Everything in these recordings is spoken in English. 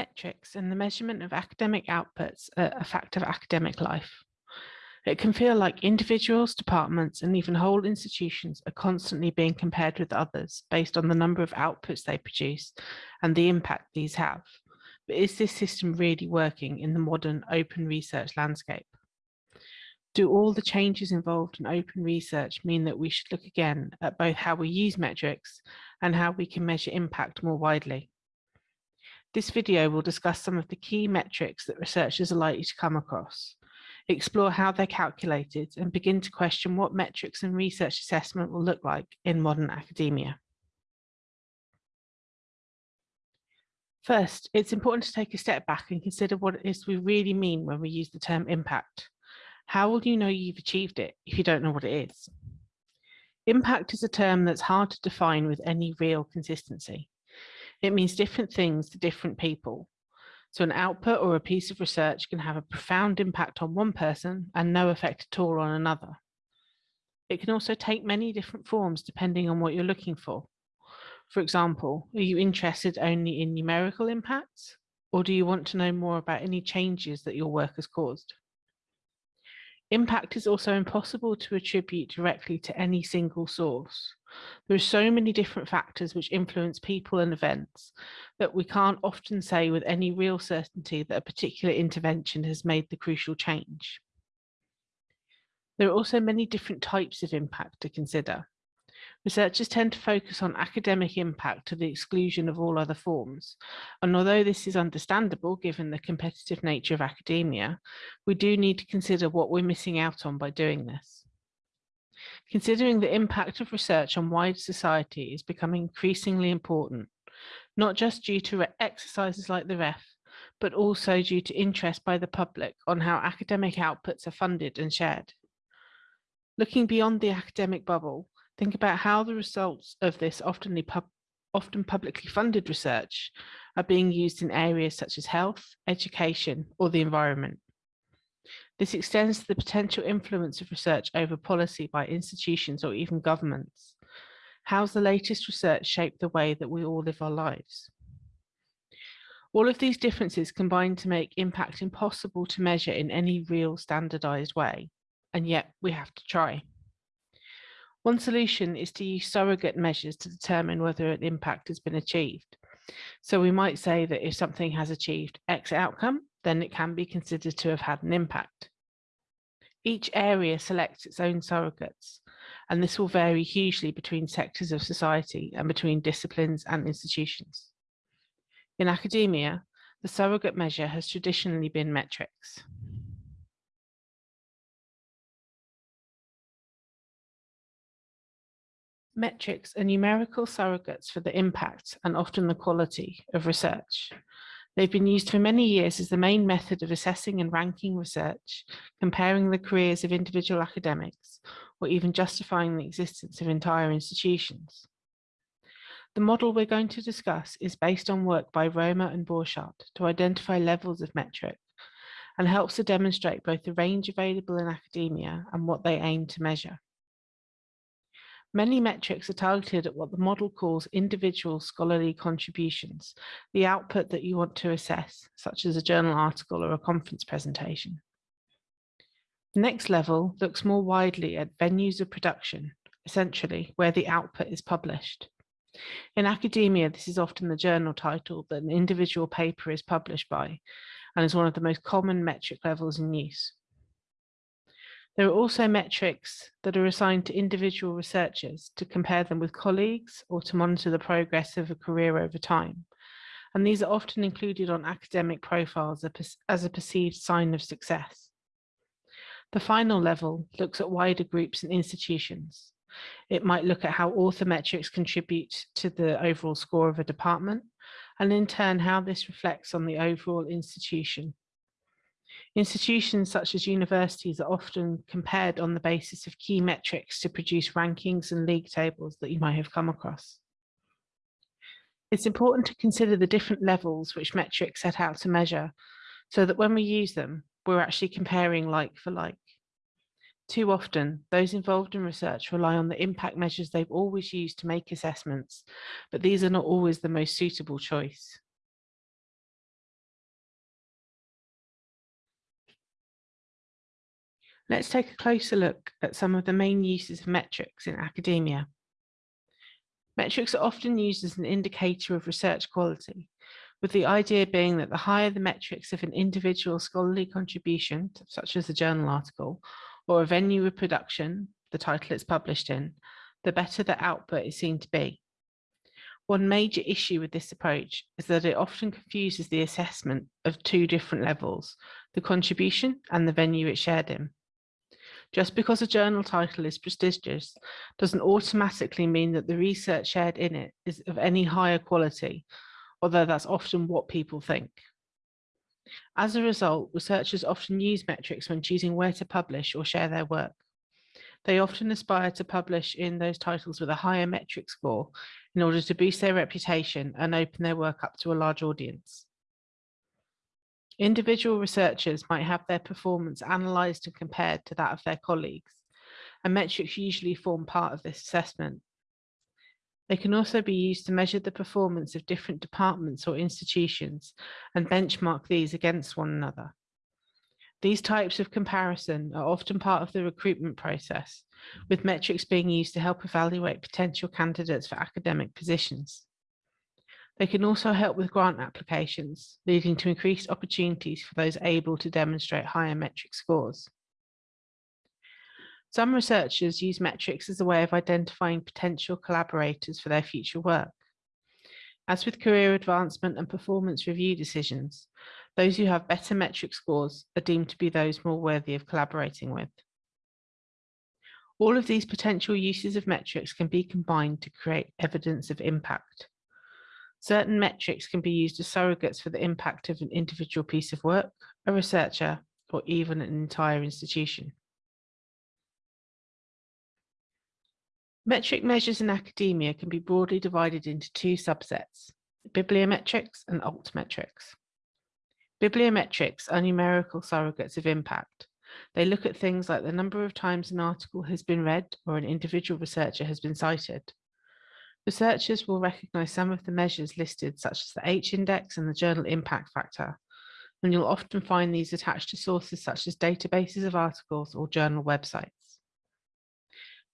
Metrics and the measurement of academic outputs are a fact of academic life. It can feel like individuals, departments, and even whole institutions are constantly being compared with others based on the number of outputs they produce and the impact these have. But is this system really working in the modern open research landscape? Do all the changes involved in open research mean that we should look again at both how we use metrics and how we can measure impact more widely? This video will discuss some of the key metrics that researchers are likely to come across, explore how they're calculated and begin to question what metrics and research assessment will look like in modern academia. First, it's important to take a step back and consider what it is we really mean when we use the term impact. How will you know you've achieved it if you don't know what it is? Impact is a term that's hard to define with any real consistency. It means different things to different people. So an output or a piece of research can have a profound impact on one person and no effect at all on another. It can also take many different forms depending on what you're looking for. For example, are you interested only in numerical impacts? Or do you want to know more about any changes that your work has caused? Impact is also impossible to attribute directly to any single source. There are so many different factors which influence people and events that we can't often say with any real certainty that a particular intervention has made the crucial change. There are also many different types of impact to consider. Researchers tend to focus on academic impact to the exclusion of all other forms. And although this is understandable given the competitive nature of academia, we do need to consider what we're missing out on by doing this. Considering the impact of research on wider society is becoming increasingly important, not just due to exercises like the REF, but also due to interest by the public on how academic outputs are funded and shared. Looking beyond the academic bubble, Think about how the results of this often, pub often publicly funded research are being used in areas such as health, education, or the environment. This extends to the potential influence of research over policy by institutions or even governments. How's the latest research shaped the way that we all live our lives? All of these differences combine to make impact impossible to measure in any real standardized way, and yet we have to try. One solution is to use surrogate measures to determine whether an impact has been achieved. So we might say that if something has achieved X outcome, then it can be considered to have had an impact. Each area selects its own surrogates, and this will vary hugely between sectors of society and between disciplines and institutions. In academia, the surrogate measure has traditionally been metrics. Metrics are numerical surrogates for the impact and often the quality of research. They've been used for many years as the main method of assessing and ranking research, comparing the careers of individual academics, or even justifying the existence of entire institutions. The model we're going to discuss is based on work by Roemer and Borchardt to identify levels of metric and helps to demonstrate both the range available in academia and what they aim to measure. Many metrics are targeted at what the model calls individual scholarly contributions, the output that you want to assess, such as a journal article or a conference presentation. The next level looks more widely at venues of production, essentially where the output is published. In academia, this is often the journal title that an individual paper is published by and is one of the most common metric levels in use. There are also metrics that are assigned to individual researchers to compare them with colleagues or to monitor the progress of a career over time. And these are often included on academic profiles as a perceived sign of success. The final level looks at wider groups and institutions. It might look at how author metrics contribute to the overall score of a department, and in turn how this reflects on the overall institution Institutions such as universities are often compared on the basis of key metrics to produce rankings and league tables that you might have come across. It's important to consider the different levels which metrics set out to measure so that when we use them, we're actually comparing like for like. Too often, those involved in research rely on the impact measures they've always used to make assessments, but these are not always the most suitable choice. Let's take a closer look at some of the main uses of metrics in academia. Metrics are often used as an indicator of research quality, with the idea being that the higher the metrics of an individual scholarly contribution, such as a journal article, or a venue of production, the title it's published in, the better the output is seen to be. One major issue with this approach is that it often confuses the assessment of two different levels, the contribution and the venue it's shared in. Just because a journal title is prestigious doesn't automatically mean that the research shared in it is of any higher quality, although that's often what people think. As a result, researchers often use metrics when choosing where to publish or share their work. They often aspire to publish in those titles with a higher metric score in order to boost their reputation and open their work up to a large audience. Individual researchers might have their performance analysed and compared to that of their colleagues, and metrics usually form part of this assessment. They can also be used to measure the performance of different departments or institutions and benchmark these against one another. These types of comparison are often part of the recruitment process, with metrics being used to help evaluate potential candidates for academic positions. They can also help with grant applications, leading to increased opportunities for those able to demonstrate higher metric scores. Some researchers use metrics as a way of identifying potential collaborators for their future work. As with career advancement and performance review decisions, those who have better metric scores are deemed to be those more worthy of collaborating with. All of these potential uses of metrics can be combined to create evidence of impact. Certain metrics can be used as surrogates for the impact of an individual piece of work, a researcher, or even an entire institution. Metric measures in academia can be broadly divided into two subsets, bibliometrics and altmetrics. Bibliometrics are numerical surrogates of impact. They look at things like the number of times an article has been read or an individual researcher has been cited. Researchers will recognize some of the measures listed, such as the H-index and the journal impact factor, and you'll often find these attached to sources such as databases of articles or journal websites.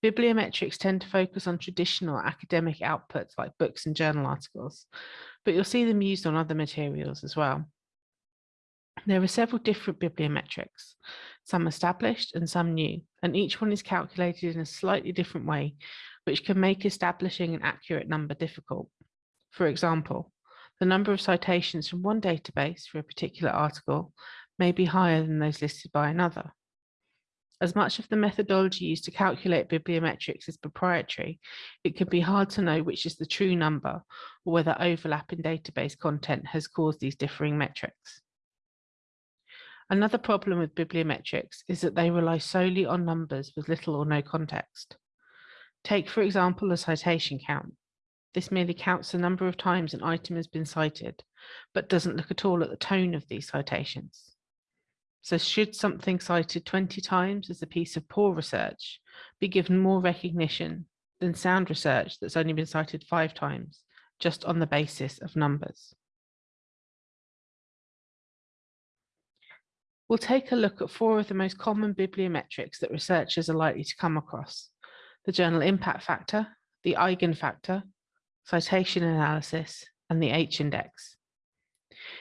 Bibliometrics tend to focus on traditional academic outputs like books and journal articles, but you'll see them used on other materials as well. There are several different bibliometrics, some established and some new, and each one is calculated in a slightly different way, which can make establishing an accurate number difficult. For example, the number of citations from one database for a particular article may be higher than those listed by another. As much of the methodology used to calculate bibliometrics is proprietary, it can be hard to know which is the true number or whether overlap in database content has caused these differing metrics. Another problem with bibliometrics is that they rely solely on numbers with little or no context. Take, for example, a citation count. This merely counts the number of times an item has been cited, but doesn't look at all at the tone of these citations. So should something cited 20 times as a piece of poor research be given more recognition than sound research that's only been cited five times, just on the basis of numbers? We'll take a look at four of the most common bibliometrics that researchers are likely to come across the journal impact factor, the eigenfactor, citation analysis, and the H-index.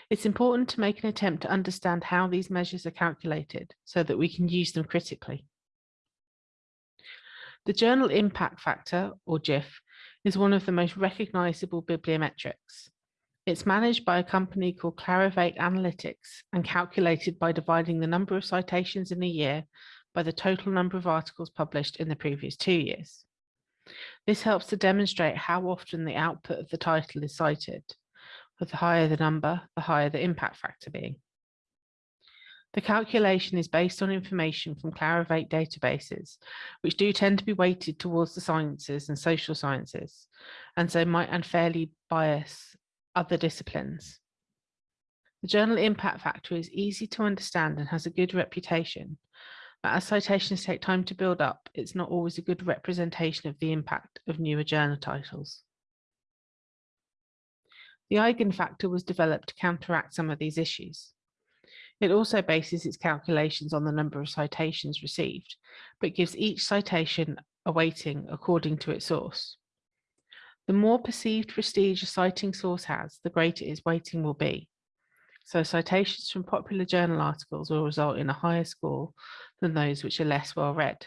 It's important to make an attempt to understand how these measures are calculated so that we can use them critically. The journal impact factor, or JIF, is one of the most recognizable bibliometrics. It's managed by a company called Clarivate Analytics and calculated by dividing the number of citations in a year by the total number of articles published in the previous two years. This helps to demonstrate how often the output of the title is cited, with the higher the number, the higher the impact factor being. The calculation is based on information from Clarivate databases, which do tend to be weighted towards the sciences and social sciences, and so might unfairly bias other disciplines. The journal impact factor is easy to understand and has a good reputation, but as citations take time to build up, it's not always a good representation of the impact of newer journal titles. The eigenfactor was developed to counteract some of these issues. It also bases its calculations on the number of citations received, but gives each citation a weighting according to its source. The more perceived prestige a citing source has, the greater its weighting will be. So citations from popular journal articles will result in a higher score than those which are less well read.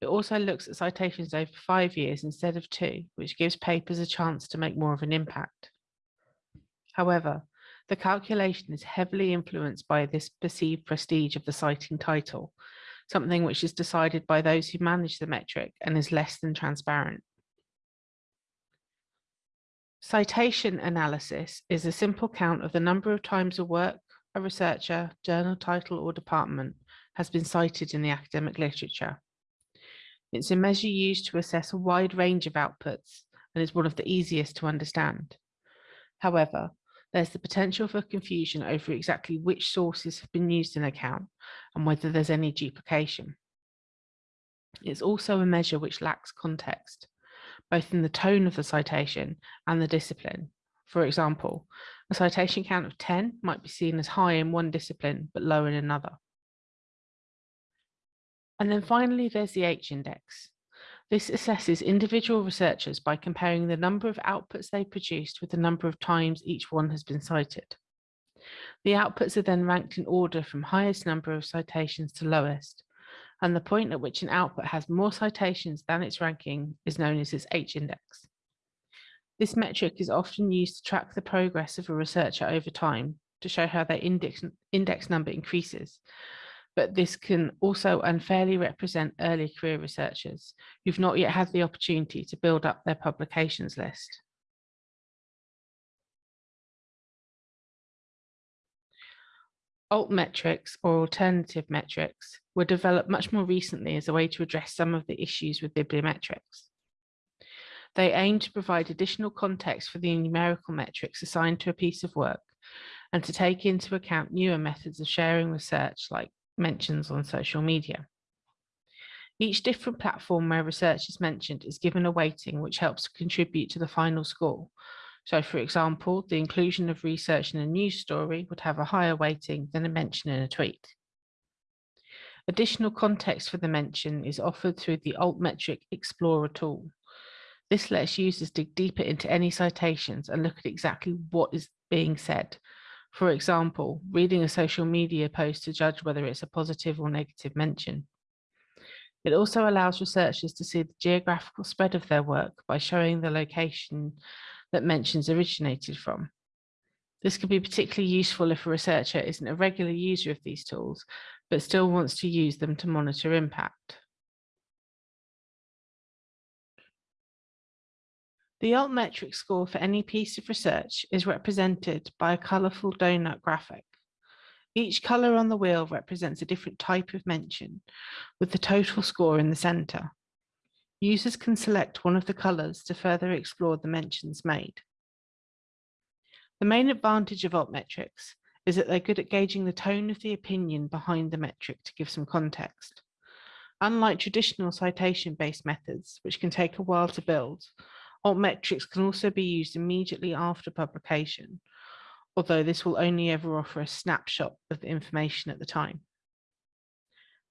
It also looks at citations over five years instead of two, which gives papers a chance to make more of an impact. However, the calculation is heavily influenced by this perceived prestige of the citing title, something which is decided by those who manage the metric and is less than transparent. Citation analysis is a simple count of the number of times a work, a researcher, journal title or department has been cited in the academic literature. It's a measure used to assess a wide range of outputs and is one of the easiest to understand. However, there's the potential for confusion over exactly which sources have been used in a count and whether there's any duplication. It's also a measure which lacks context, both in the tone of the citation and the discipline. For example, a citation count of 10 might be seen as high in one discipline but low in another. And then finally, there's the H-index. This assesses individual researchers by comparing the number of outputs they produced with the number of times each one has been cited. The outputs are then ranked in order from highest number of citations to lowest, and the point at which an output has more citations than its ranking is known as its H-index. This metric is often used to track the progress of a researcher over time to show how their index, index number increases, but this can also unfairly represent early career researchers who've not yet had the opportunity to build up their publications list. Alt metrics or alternative metrics were developed much more recently as a way to address some of the issues with bibliometrics. They aim to provide additional context for the numerical metrics assigned to a piece of work and to take into account newer methods of sharing research like mentions on social media. Each different platform where research is mentioned is given a weighting which helps to contribute to the final score. So for example, the inclusion of research in a news story would have a higher weighting than a mention in a tweet. Additional context for the mention is offered through the Altmetric Explorer tool. This lets users dig deeper into any citations and look at exactly what is being said, for example, reading a social media post to judge whether it's a positive or negative mention. It also allows researchers to see the geographical spread of their work by showing the location that mentions originated from. This can be particularly useful if a researcher isn't a regular user of these tools, but still wants to use them to monitor impact. The altmetric score for any piece of research is represented by a colourful donut graphic. Each colour on the wheel represents a different type of mention, with the total score in the centre. Users can select one of the colours to further explore the mentions made. The main advantage of altmetrics is that they're good at gauging the tone of the opinion behind the metric to give some context. Unlike traditional citation-based methods, which can take a while to build, Altmetrics can also be used immediately after publication, although this will only ever offer a snapshot of the information at the time.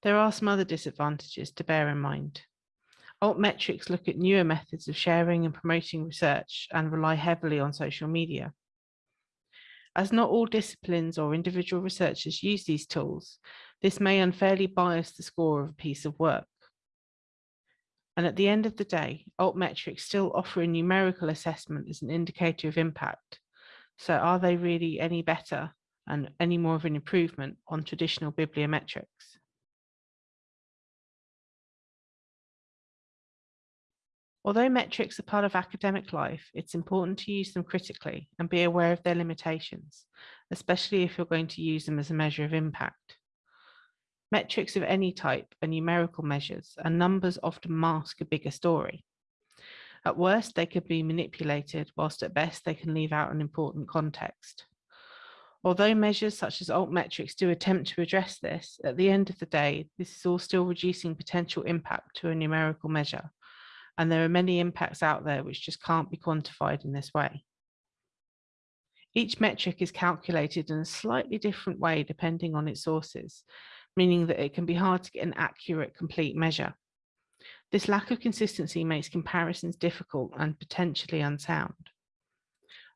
There are some other disadvantages to bear in mind. Altmetrics look at newer methods of sharing and promoting research and rely heavily on social media. As not all disciplines or individual researchers use these tools, this may unfairly bias the score of a piece of work. And at the end of the day, altmetrics still offer a numerical assessment as an indicator of impact. So are they really any better and any more of an improvement on traditional bibliometrics? Although metrics are part of academic life, it's important to use them critically and be aware of their limitations, especially if you're going to use them as a measure of impact. Metrics of any type are numerical measures and numbers often mask a bigger story. At worst, they could be manipulated, whilst at best they can leave out an important context. Although measures such as altmetrics do attempt to address this, at the end of the day, this is all still reducing potential impact to a numerical measure. And there are many impacts out there which just can't be quantified in this way. Each metric is calculated in a slightly different way depending on its sources, meaning that it can be hard to get an accurate, complete measure. This lack of consistency makes comparisons difficult and potentially unsound.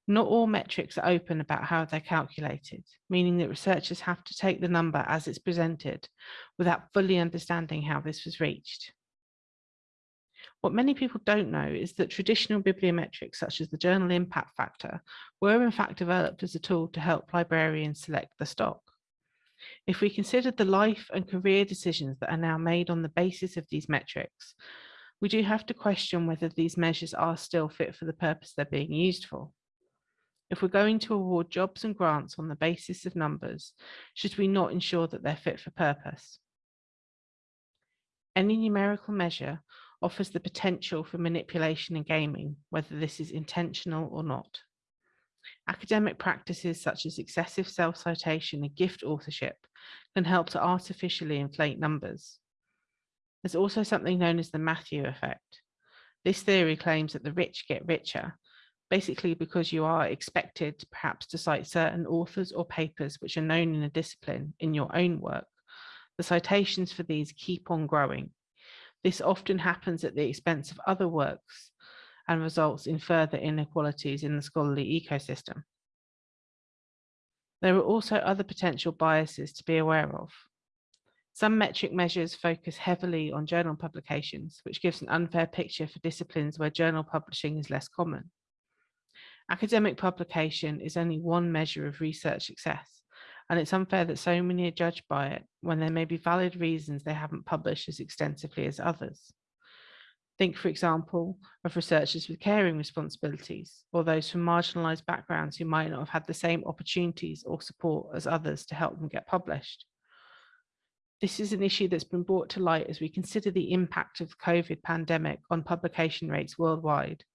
Not all metrics are open about how they're calculated, meaning that researchers have to take the number as it's presented without fully understanding how this was reached. What many people don't know is that traditional bibliometrics, such as the journal impact factor, were in fact developed as a tool to help librarians select the stock. If we consider the life and career decisions that are now made on the basis of these metrics, we do have to question whether these measures are still fit for the purpose they're being used for. If we're going to award jobs and grants on the basis of numbers, should we not ensure that they're fit for purpose? Any numerical measure offers the potential for manipulation and gaming, whether this is intentional or not. Academic practices such as excessive self-citation and gift authorship can help to artificially inflate numbers. There's also something known as the Matthew effect. This theory claims that the rich get richer, basically because you are expected perhaps to cite certain authors or papers which are known in a discipline in your own work. The citations for these keep on growing, this often happens at the expense of other works and results in further inequalities in the scholarly ecosystem. There are also other potential biases to be aware of. Some metric measures focus heavily on journal publications, which gives an unfair picture for disciplines where journal publishing is less common. Academic publication is only one measure of research success, and it's unfair that so many are judged by it when there may be valid reasons they haven't published as extensively as others. Think, for example, of researchers with caring responsibilities or those from marginalised backgrounds who might not have had the same opportunities or support as others to help them get published. This is an issue that's been brought to light as we consider the impact of the COVID pandemic on publication rates worldwide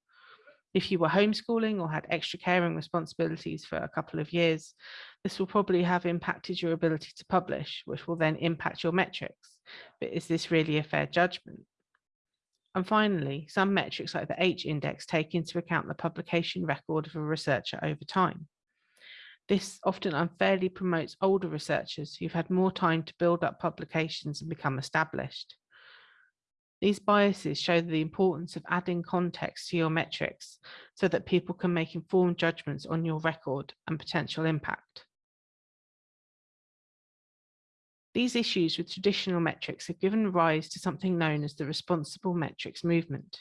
if you were homeschooling or had extra caring responsibilities for a couple of years, this will probably have impacted your ability to publish, which will then impact your metrics. But is this really a fair judgment? And finally, some metrics like the H index take into account the publication record of a researcher over time. This often unfairly promotes older researchers who've had more time to build up publications and become established. These biases show the importance of adding context to your metrics so that people can make informed judgments on your record and potential impact. These issues with traditional metrics have given rise to something known as the responsible metrics movement.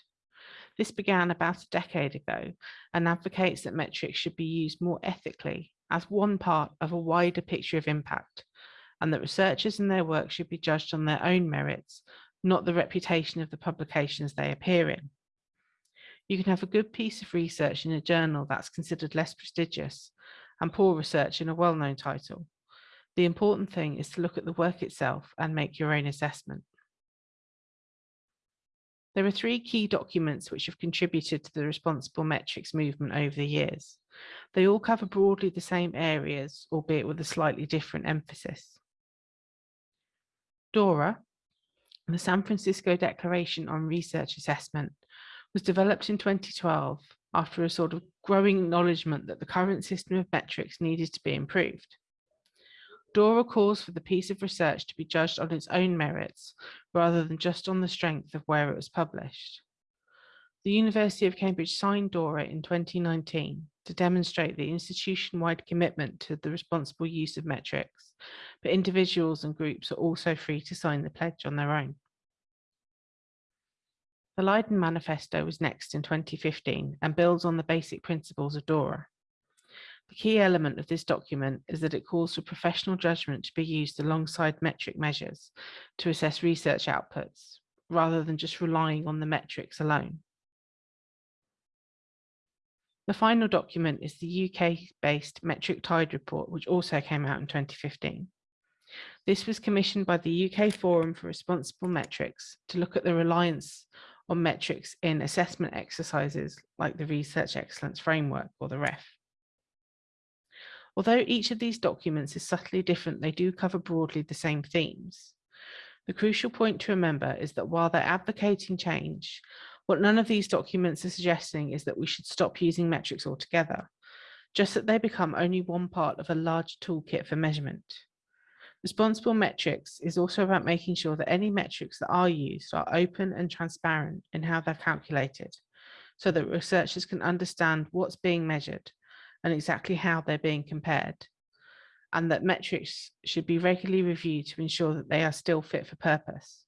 This began about a decade ago and advocates that metrics should be used more ethically as one part of a wider picture of impact and that researchers and their work should be judged on their own merits not the reputation of the publications they appear in. You can have a good piece of research in a journal that's considered less prestigious and poor research in a well-known title. The important thing is to look at the work itself and make your own assessment. There are three key documents which have contributed to the responsible metrics movement over the years. They all cover broadly the same areas, albeit with a slightly different emphasis. DORA, the San Francisco Declaration on Research Assessment was developed in 2012 after a sort of growing acknowledgement that the current system of metrics needed to be improved. DORA calls for the piece of research to be judged on its own merits rather than just on the strength of where it was published. The University of Cambridge signed DORA in 2019 to demonstrate the institution-wide commitment to the responsible use of metrics, but individuals and groups are also free to sign the pledge on their own. The Leiden Manifesto was next in 2015 and builds on the basic principles of DORA. The key element of this document is that it calls for professional judgment to be used alongside metric measures to assess research outputs, rather than just relying on the metrics alone. The final document is the UK-based Metric Tide report, which also came out in 2015. This was commissioned by the UK Forum for Responsible Metrics to look at the reliance on metrics in assessment exercises like the Research Excellence Framework or the REF. Although each of these documents is subtly different, they do cover broadly the same themes. The crucial point to remember is that while they're advocating change, what none of these documents are suggesting is that we should stop using metrics altogether. just that they become only one part of a large toolkit for measurement. Responsible metrics is also about making sure that any metrics that are used are open and transparent in how they're calculated, so that researchers can understand what's being measured and exactly how they're being compared, and that metrics should be regularly reviewed to ensure that they are still fit for purpose.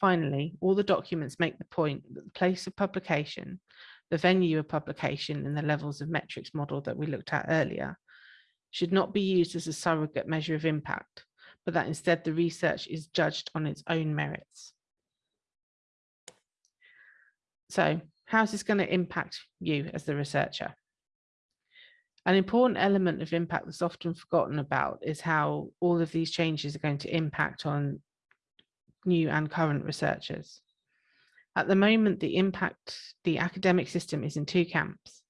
Finally, all the documents make the point that the place of publication, the venue of publication and the levels of metrics model that we looked at earlier should not be used as a surrogate measure of impact, but that instead the research is judged on its own merits. So how's this going to impact you as the researcher? An important element of impact that's often forgotten about is how all of these changes are going to impact on new and current researchers. At the moment, the impact, the academic system is in two camps.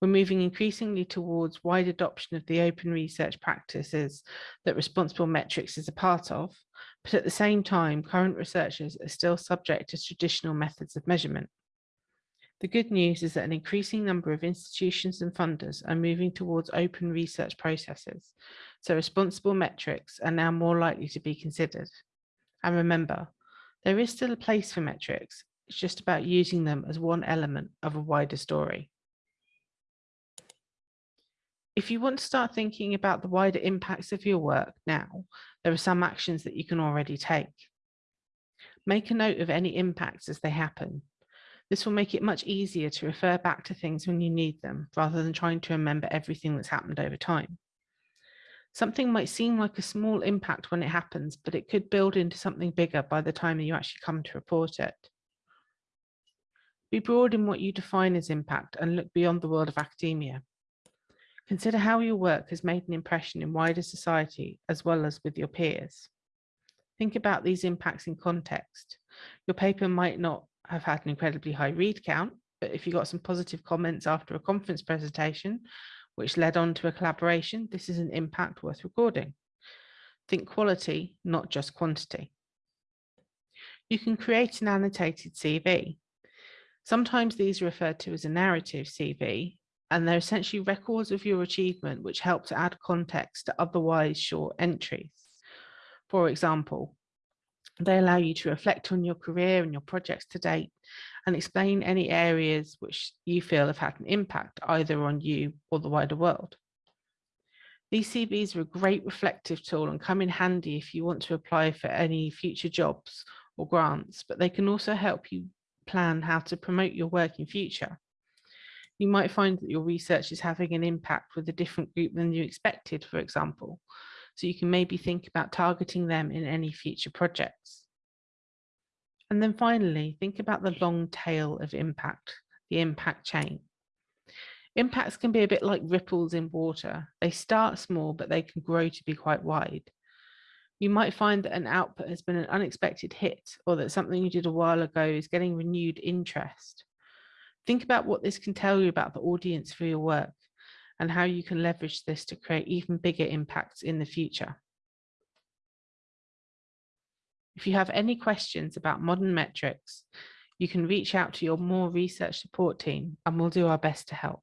We're moving increasingly towards wide adoption of the open research practices that responsible metrics is a part of, but at the same time, current researchers are still subject to traditional methods of measurement. The good news is that an increasing number of institutions and funders are moving towards open research processes, so responsible metrics are now more likely to be considered. And remember, there is still a place for metrics, it's just about using them as one element of a wider story. If you want to start thinking about the wider impacts of your work now, there are some actions that you can already take. Make a note of any impacts as they happen. This will make it much easier to refer back to things when you need them, rather than trying to remember everything that's happened over time. Something might seem like a small impact when it happens, but it could build into something bigger by the time you actually come to report it. Be broad in what you define as impact and look beyond the world of academia. Consider how your work has made an impression in wider society as well as with your peers. Think about these impacts in context. Your paper might not have had an incredibly high read count, but if you got some positive comments after a conference presentation, which led on to a collaboration, this is an impact worth recording. Think quality, not just quantity. You can create an annotated CV. Sometimes these are referred to as a narrative CV, and they're essentially records of your achievement which help to add context to otherwise short entries. For example, they allow you to reflect on your career and your projects to date and explain any areas which you feel have had an impact either on you or the wider world. These CVs are a great reflective tool and come in handy if you want to apply for any future jobs or grants, but they can also help you plan how to promote your work in future you might find that your research is having an impact with a different group than you expected, for example. So you can maybe think about targeting them in any future projects. And then finally, think about the long tail of impact, the impact chain. Impacts can be a bit like ripples in water. They start small, but they can grow to be quite wide. You might find that an output has been an unexpected hit or that something you did a while ago is getting renewed interest. Think about what this can tell you about the audience for your work and how you can leverage this to create even bigger impacts in the future. If you have any questions about modern metrics, you can reach out to your more research support team and we'll do our best to help.